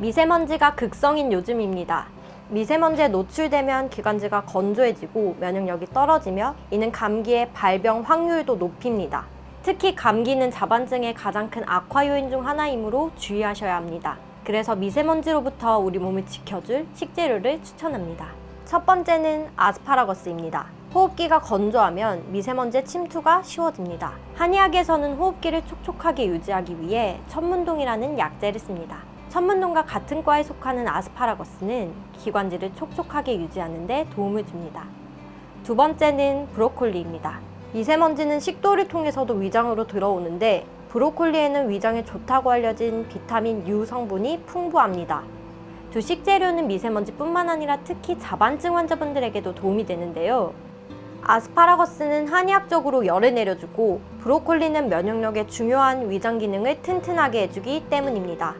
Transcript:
미세먼지가 극성인 요즘입니다. 미세먼지에 노출되면 기관지가 건조해지고 면역력이 떨어지며 이는 감기의 발병 확률도 높입니다. 특히 감기는 자반증의 가장 큰 악화 요인 중 하나이므로 주의하셔야 합니다. 그래서 미세먼지로부터 우리 몸을 지켜줄 식재료를 추천합니다. 첫 번째는 아스파라거스입니다. 호흡기가 건조하면 미세먼지의 침투가 쉬워집니다. 한의학에서는 호흡기를 촉촉하게 유지하기 위해 천문동이라는 약재를 씁니다. 천문동과 같은 과에 속하는 아스파라거스는 기관지를 촉촉하게 유지하는 데 도움을 줍니다. 두 번째는 브로콜리입니다. 미세먼지는 식도를 통해서도 위장으로 들어오는데 브로콜리에는 위장에 좋다고 알려진 비타민 U 성분이 풍부합니다. 두 식재료는 미세먼지뿐만 아니라 특히 자반증 환자분들에게도 도움이 되는데요. 아스파라거스는 한의학적으로 열을 내려주고 브로콜리는 면역력에 중요한 위장 기능을 튼튼하게 해주기 때문입니다.